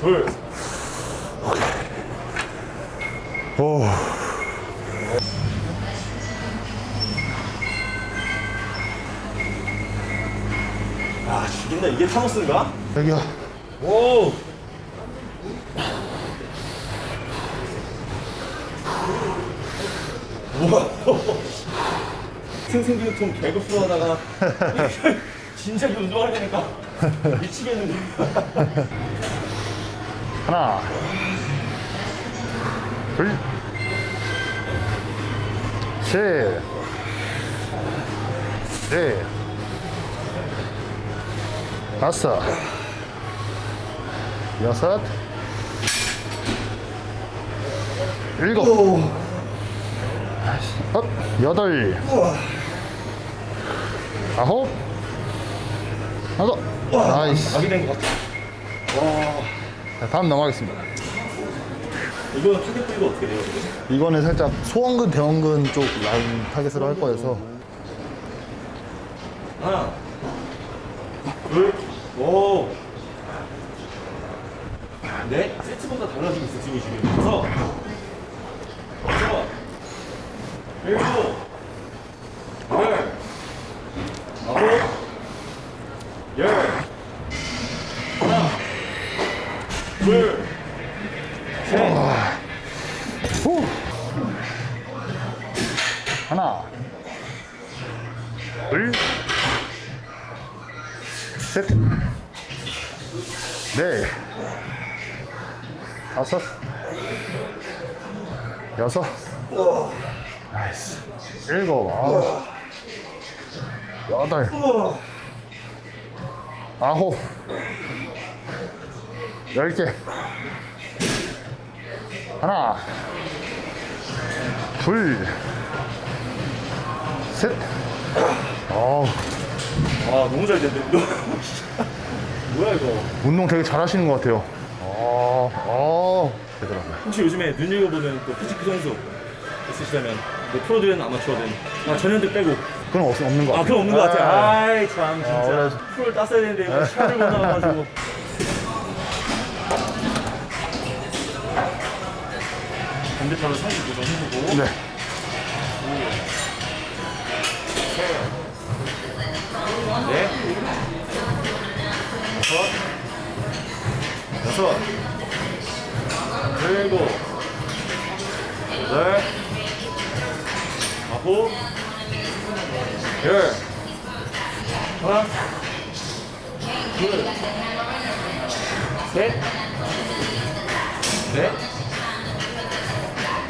둘. 오. 아, 죽인다. 이게 타노스인가? 여기야. 오! 우와! 생생기통 개급수 하다가 진짜 그 운동할 때니까 미치겠는데. 하나. 둘. 셋. 넷. 다섯. 여섯. 일곱. 업. 여덟. 아홉. 하나. 나이스. 아기 된것 같아. 자, 다음 넘어가겠습니다. 이거는 타겟 부위가 어떻게 돼요? 이거는 살짝 소원근, 대원근 쪽 라인 타겟으로 할 거여서 하나, 둘, 오. 네, 세트마다 달라지고 있어 지금 지금. 여섯, 일곱, 열, 아홉, 열. 둘, 셋. 후. 하나 둘 셋 넷 다섯 여섯 나이스 일곱 아홉 여덟 아홉 열개 하나 둘, 셋. 어우, 아 너무 잘 됐네. 너 뭐야 이거? 운동 되게 잘 하시는 것 같아요. 어, 어, 되더라고요. 혹시 요즘에 눈여겨보는 또 피지크 선수 있으시다면 뭐 프로든 아마추어든 아 전현들 빼고 그건 없, 없는 것 같아요. 아 그럼 없는 것 같아요. 아, 아이 참 진짜 원래- 프로를 땄어야 되는데 시간을 못 나와가지고 반대편으로 39도 해보고. 네. 네. 여섯. 여섯. 일곱 여덟. 아홉. 열. 하나. 둘 셋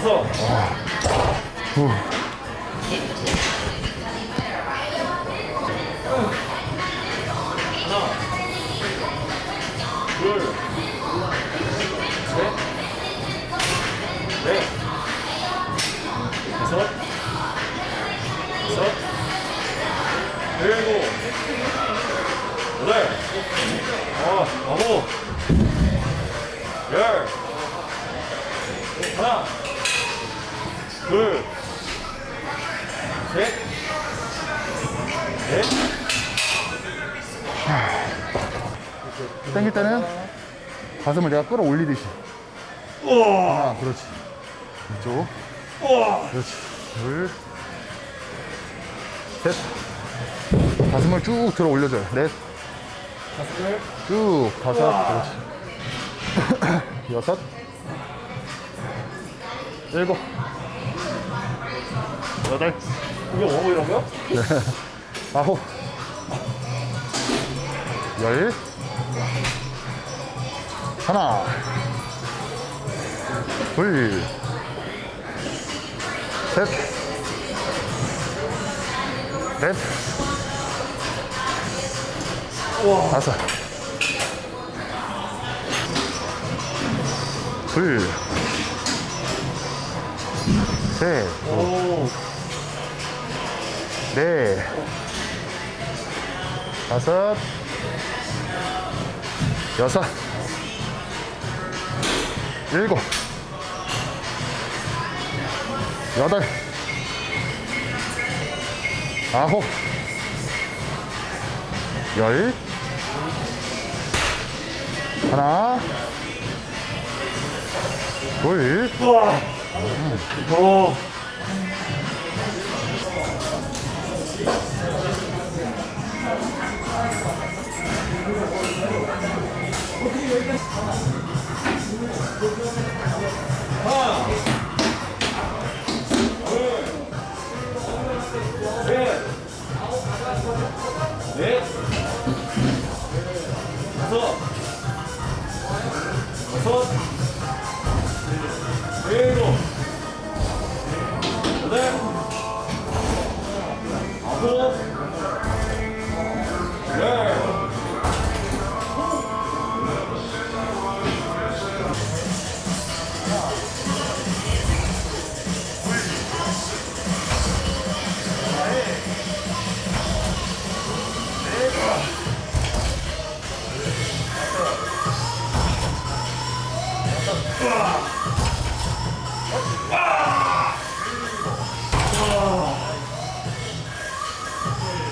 넷 다섯 후. 하나, 둘, 셋, 넷, 다섯, 땡길 때는 가슴을 내가 끌어올리듯이. 우와, 아, 그렇지. 이쪽. 그렇지. 둘, 셋. 가슴을 쭉 들어 올려줘요. 넷, 가슴을 쭉. 다섯. 우와. 그렇지. 여섯. 일곱. 여덟. 이게 워머이라고요? 아홉. 열. 하나. 둘. 셋. 넷. 다섯. 둘. 셋. 오, 넷. 다섯, 여섯, 일곱, 여덟, 아홉, 열, 하나, 둘, 우와. 어. 넷, 다섯, 여섯,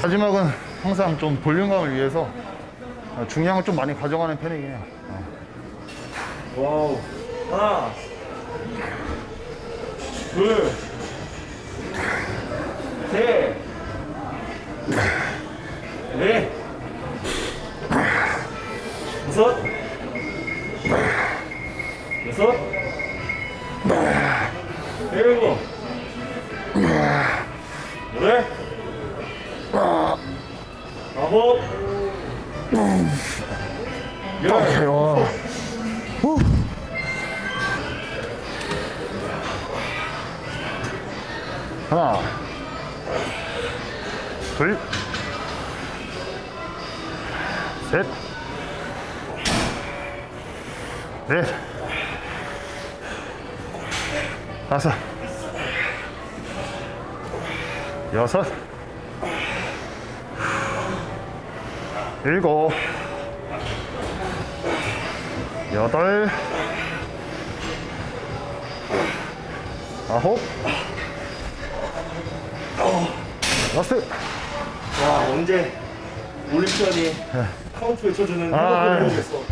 마지막은 항상 좀 볼륨감을 위해서 중량을 좀 많이 가져가는 편이긴 해요. 어. 와우. 하나, 둘, 셋, 넷, 다섯, 여섯, 일곱, 여덟, 아홉, 열. 오케이, 와. 후. 하나, 둘, 셋, 넷, 다섯, 여섯, 일곱, 여덟, 아홉, 라스트. 와 언제 Olympian이 카운트 외쳐주는 아, 아. 해보겠어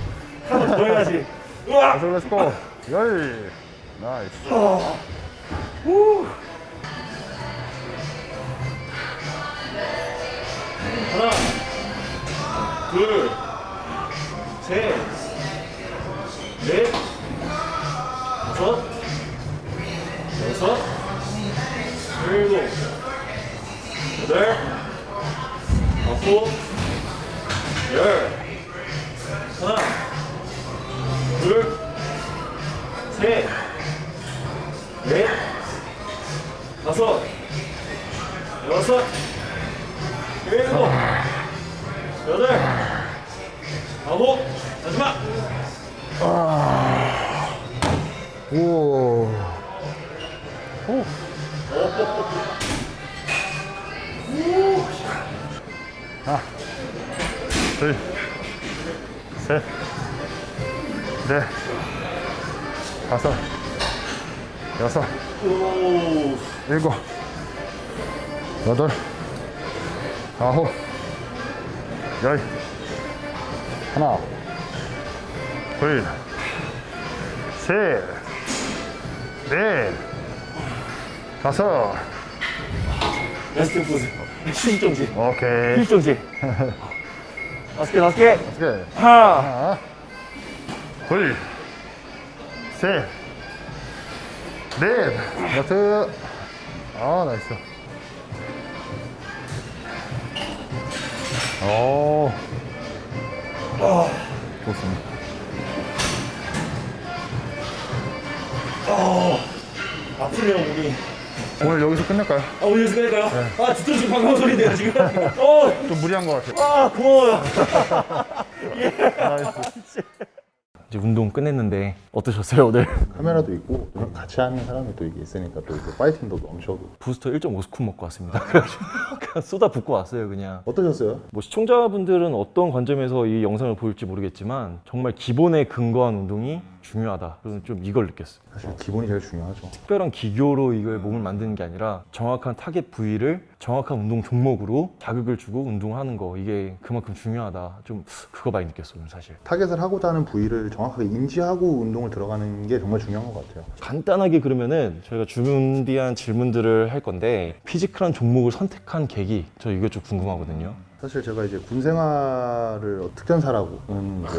하나 더 해야지 우와 다섯, let's go. 열. Nice. 후. 둘 셋 넷 다섯 여섯 일곱 여덟 아홉 열. 하나 둘 셋 넷, 다섯, 여섯, 일곱, 여덟, 아홉, 마지막. 오. 오. 하나, 둘, 셋, 넷, 다섯, 여섯, 오, 일곱, 여덟, 아홉, 열, 둘, 셋, 넷, 다섯, 레스팅 포즈. 힐 정지. 오케이. 힐 정지. 다섯 개, 다섯 개. 오케이. 하나, 하나, 둘, 셋, 넷, 여섯. 아, 나이스. 오. 좋습니다. 아프네요, 몸이. 오늘 여기서 끝낼까요? 아, 오늘 연습 할까요? 아, 진짜 지금 방금 소리인데요, 지금. 어, 좀 무리한 것 같아요. 아, 고마워요. Nice. 이제 운동 끝냈는데 어떠셨어요 오늘? 카메라도 있고 또 같이 하는 사람이 또 이게 있으니까 또 이제 파이팅도 넘쳐고 부스터 1.5 scoop 먹고 왔습니다. 그래가지고 그냥 쏟아 붓고 왔어요 그냥. 어떠셨어요? 뭐 시청자분들은 어떤 관점에서 이 영상을 보실지 모르겠지만 정말 기본에 근거한 운동이 중요하다. 저는 좀 이걸 느꼈어요. 사실 기본이 제일 중요하죠. 특별한 기교로 이걸 몸을 만드는 게 아니라 정확한 타겟 부위를 정확한 운동 종목으로 자극을 주고 운동하는 거 이게 그만큼 중요하다. 좀 그거 많이 느꼈어요 사실. 타겟을 하고자 하는 부위를 정확하게 인지하고 운동을 들어가는 게 정말 중요한 것 같아요. 간단하게 그러면은 저희가 준비한 질문들을 할 건데 physique란 종목을 선택한 계기 저 이게 좀 궁금하거든요. 사실 제가 이제 군 생활을 특전사라고는 이제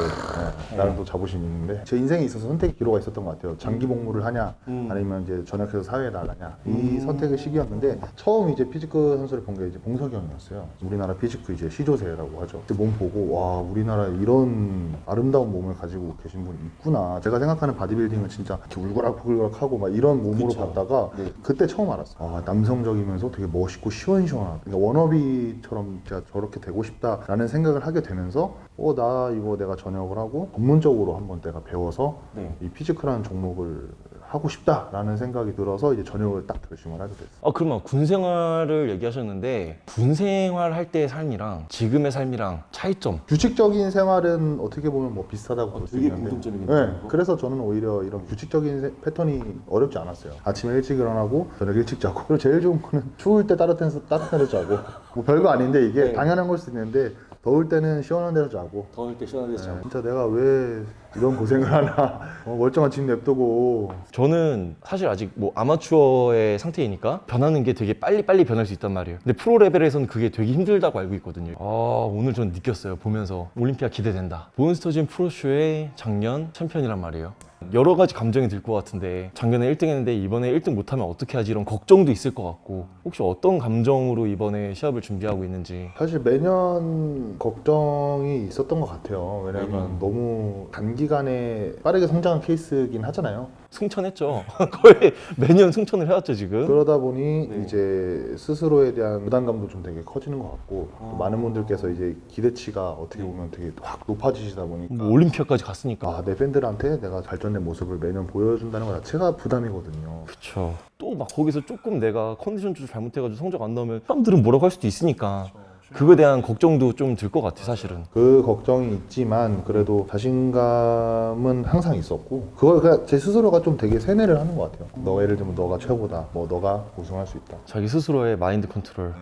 네, 나름 또 자부심이 있는데 제 인생에 있어서 선택 기로가 있었던 것 같아요. 장기 복무를 하냐 아니면 이제 전역해서 사회에 나가냐 이 선택의 시기였는데 처음 이제 physique 선수를 본 게 이제 봉석이 형이었어요. 우리나라 physique 이제 시조새라고 하죠. 그때 몸 보고 와 우리나라에 이런 아름다운 몸을 가지고 계신 분이 있구나. 제가 생각하는 바디빌딩은 진짜 이렇게 울그락불그락하고 막 이런 몸으로 봤다가 그때 처음 알았어요. 아 남성적이면서 되게 멋있고 시원시원한. 그러니까 wannabe처럼 제가 저렇게 되고 싶다라는 생각을 하게 되면서 어 나 이거 내가 전역을 하고 전문적으로 한번 내가 배워서 네. 이 physique란 종목을 하고 싶다라는 생각이 들어서 이제 전역을 딱 결심을 하게 됐어요. 아 그러면 군 생활을 얘기하셨는데 군 생활 할 때의 삶이랑 지금의 삶이랑 차이점 규칙적인 생활은 어떻게 보면 뭐 비슷하다고 볼 수 있는데 공통점이긴 네. 그래서 저는 오히려 이런 규칙적인 세- 패턴이 어렵지 않았어요 아침에 일찍 일어나고 저녁 일찍 자고 그리고 제일 좋은 거는 추울 때 따뜻한 데서 따뜻한 데서 자고 뭐 별거 아닌데 이게 네. 당연한 걸수 있는데 더울 때는 시원한 데서 자고 더울 때 시원한 데서 자고. 진짜 내가 왜 이런 고생을 하나. 어, 멀쩡한 집 냅두고. 저는 사실 아직 뭐 아마추어의 상태이니까 변하는 게 되게 빨리빨리 변할 수 있단 말이에요. 근데 프로 레벨에서는 그게 되게 힘들다고 알고 있거든요. 아 오늘 전 느꼈어요. 보면서 올림피아 기대된다. 몬스터진 프로쇼의 작년 챔피언이란 말이에요. 여러 가지 감정이 들 것 같은데 작년에 1등 했는데 이번에 1등 못하면 어떻게 하지 이런 걱정도 있을 것 같고 혹시 어떤 감정으로 이번에 시합을 준비하고 있는지. 사실 매년 걱정이 있었던 것 같아요. 왜냐면 너무 단기 간에 빠르게 성장한 케이스긴 하잖아요. 승천했죠. 거의 매년 승천을 해왔죠 지금. 그러다 보니 이제 스스로에 대한 부담감도 좀 되게 커지는 것 같고 또 많은 분들께서 이제 기대치가 어떻게 보면 되게 확 높아지시다 보니까 뭐 올림피아까지 갔으니까. 아, 내 팬들한테 내가 발전된 모습을 매년 보여준다는 것 자체가 부담이거든요. 그쵸. 또 막 거기서 조금 내가 컨디션 조절 잘못해가지고 성적 안 나오면 사람들은 뭐라고 할 수도 있으니까 그거에 대한 걱정도 좀 들 것 같아 사실은. 그 걱정이 있지만 그래도 자신감은 항상 있었고 그걸 그냥 제 스스로가 좀 되게 세뇌를 하는 것 같아요. 너 예를 들면 너가 최고다, 뭐 너가 우승할 수 있다. 자기 스스로의 마인드 컨트롤.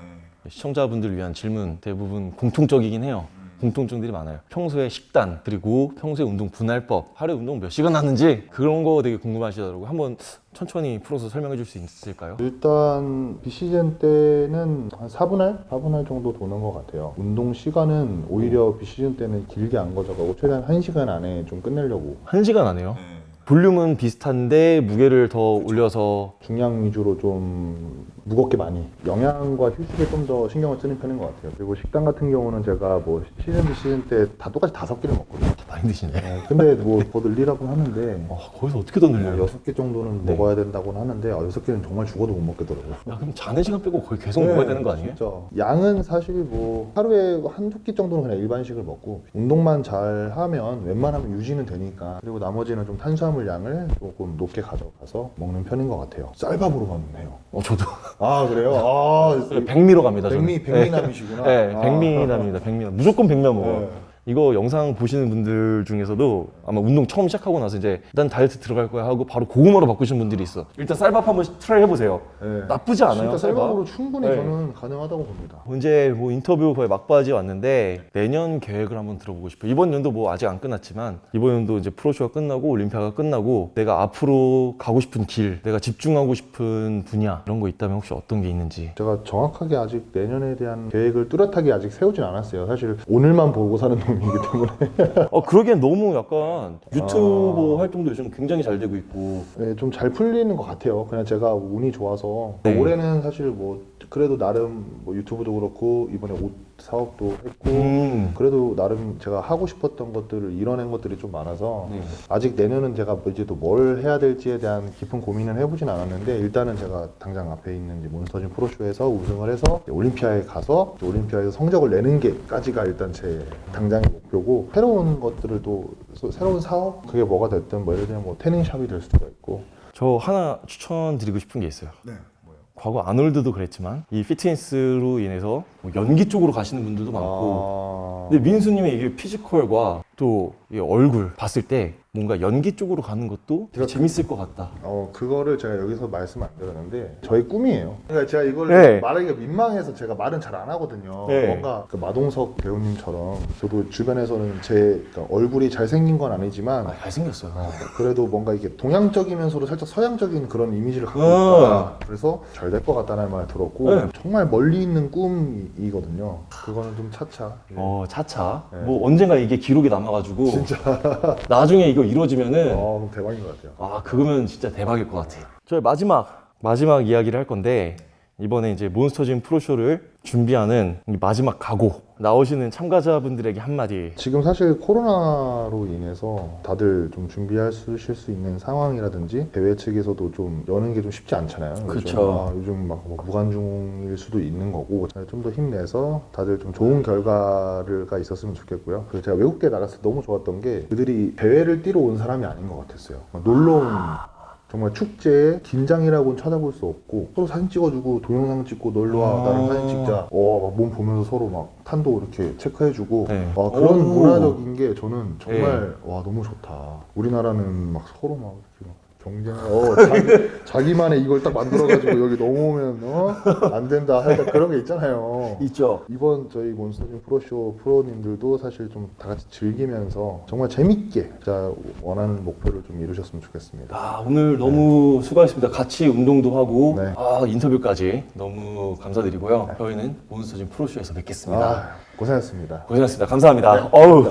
시청자분들 위한 질문 대부분 공통적이긴 해요. 공통점들이 많아요. 평소에 식단 그리고 평소에 운동 분할법, 하루에 운동 몇 시간 하는지 그런 거 되게 궁금하시더라고요. 한번 천천히 풀어서 설명해 줄 수 있을까요? 일단 비시즌 때는 한 4분할? 4분할 정도 도는 것 같아요. 운동 시간은 오히려 비시즌 때는 길게 안 가져가고 최대한 1시간 안에 좀 끝내려고 한 시간 안 해요. 볼륨은 비슷한데 무게를 더 올려서 중량 위주로 좀 무겁게 많이 영양과 휴식에 좀 더 신경을 쓰는 편인 것 같아요. 그리고 식단 같은 경우는 제가 뭐 시즌 비 시즌 때 다 똑같이 다섯 개를 먹거든요. 많이 드시네. 네, 근데 뭐더 늘리라고 하는데 와, 거기서 어떻게 더뭐 늘려요? 여섯 개 정도는 네. 먹어야 된다고는 하는데 아, 여섯 개는 정말 죽어도 못 먹겠더라고요. 야, 그럼 자는 시간 빼고 거의 계속 먹어야 되는 거 아니에요? 네, 진짜 양은 사실 뭐 하루에 한두 끼 정도는 그냥 일반식을 먹고 운동만 잘 하면 웬만하면 유지는 되니까 그리고 나머지는 좀 탄수화물 양을 조금 높게 가져가서 먹는 편인 것 같아요. 쌀밥으로 먹네요. 어, 저도. 아 그래요? 아 백미로 갑니다. 백미 백미남이시구나. 네, 네 아. 백미남입니다. 백미남. 무조건 백미남 먹어요. 네. 이거 영상 보시는 분들 중에서도 아마 운동 처음 시작하고 나서 이제 난 다이어트 들어갈 거야 하고 바로 고구마로 바꾸신 분들이 있어. 일단 쌀밥 한번 try 해보세요. 네. 나쁘지 않아요. 쌀밥. 쌀밥으로 충분히 네. 저는 가능하다고 봅니다. 이제 뭐 인터뷰 거의 막바지 왔는데 내년 계획을 한번 들어보고 싶어요. 이번 연도 뭐 아직 안 끝났지만 이번 연도 이제 pro show가 끝나고 올림피아가 끝나고 내가 앞으로 가고 싶은 길, 내가 집중하고 싶은 분야 이런 거 있다면 혹시 어떤 게 있는지. 제가 정확하게 아직 내년에 대한 계획을 뚜렷하게 아직 세우진 않았어요. 사실 오늘만 보고 사는 놈 이기 때문에 어 그러기엔 너무 약간 유튜버 활동도 요즘 굉장히 잘 되고 있고 네, 좀 잘 풀리는 것 같아요. 그냥 제가 운이 좋아서 네. 올해는 사실 뭐 그래도 나름 뭐 유튜브도 그렇고 이번에 옷 사업도 했고 음. 그래도 나름 제가 하고 싶었던 것들을 이뤄낸 것들이 좀 많아서 네. 아직 내년은 제가 뭐 이제 또 뭘 해야 될지에 대한 깊은 고민은 해보진 않았는데 일단은 제가 당장 앞에 있는 몬스터진 프로쇼에서 우승을 해서 올림피아에 가서 올림피아에서 성적을 내는 게까지가 일단 제 당장의 목표고 새로운 것들을 또 소- 새로운 사업 그게 뭐가 됐든 뭐 예를 들면 뭐 태닝샵이 될 수도 있고 저 하나 추천드리고 싶은 게 있어요. 네? 과거 아놀드도 그랬지만 이 피트니스로 인해서 뭐 연기 쪽으로 가시는 분들도 많고. 아... 근데 민수님의 이게 피지컬과 또이 얼굴 봤을 때 뭔가 연기 쪽으로 가는 것도 되게 재밌을 것 같다. 어 그거를 제가 여기서 말씀 안 드렸는데 저희 꿈이에요. 그러니까 제가 이걸 네. 말하기가 민망해서 제가 말은 잘 안 하거든요. 네. 뭔가 그 마동석 배우님처럼 저도 주변에서는 제 그러니까 얼굴이 잘 생긴 건 아니지만 아, 잘생겼어요. 어, 그래도 뭔가 이게 동양적이면서도 살짝 서양적인 그런 이미지를 갖고 어. 있다. 그래서 잘 될 것 같다는 말을 들었고 네. 정말 멀리 있는 꿈이거든요. 그거는 좀 차차. 예. 어 차차 네. 뭐 언젠가 이게 기록이 남아가지고 진짜 나중에 이거 이루어지면은 어, 그럼 대박인 것 같아요. 아 그거면 진짜 대박일 것 같아요. 저희 마지막 마지막 이야기를 할 건데 이번에 이제 몬스터짐 프로쇼를 준비하는 이 마지막 각오 나오시는 참가자분들에게 한마디. 지금 사실 코로나로 인해서 다들 좀 준비하실 수 있는 상황이라든지 대회 측에서도 좀 여는 게 좀 쉽지 않잖아요. 요즘. 그쵸. 아, 요즘 막 뭐 무관중일 수도 있는 거고 좀 더 힘내서 다들 좀 좋은 결과가 있었으면 좋겠고요. 그리고 제가 외국계 나갔을 때 너무 좋았던 게 그들이 대회를 뛰러 온 사람이 아닌 것 같았어요. 막 놀러 온 정말 축제에 긴장이라고는 찾아볼 수 없고 서로 사진 찍어주고 동영상 찍고 놀러와 아. 나랑 사진 찍자 어몸 보면서 서로 막 탄도 이렇게 체크해주고 네. 와, 그런 오. 문화적인 게 저는 정말 와 너무 좋다 우리나라는 막 서로 막 이렇게 막 경쟁 어 자기, 자기 만의 이걸 딱 만들어가지고 여기 넘어오면 어 안 된다 하여튼 그런 게 있잖아요 있죠. 이번 저희 몬스터짐 프로쇼 프로님들도 사실 좀 다 같이 즐기면서 정말 재밌게 진짜 원하는 목표를 좀 이루셨으면 좋겠습니다. 아 오늘 너무 수고하셨습니다. 같이 운동도 하고 네. 아 인터뷰까지 너무 감사드리고요. 저희는 몬스터짐 프로쇼에서 뵙겠습니다. 아 고생하셨습니다. 고생하셨습니다. 감사합니다. 어우.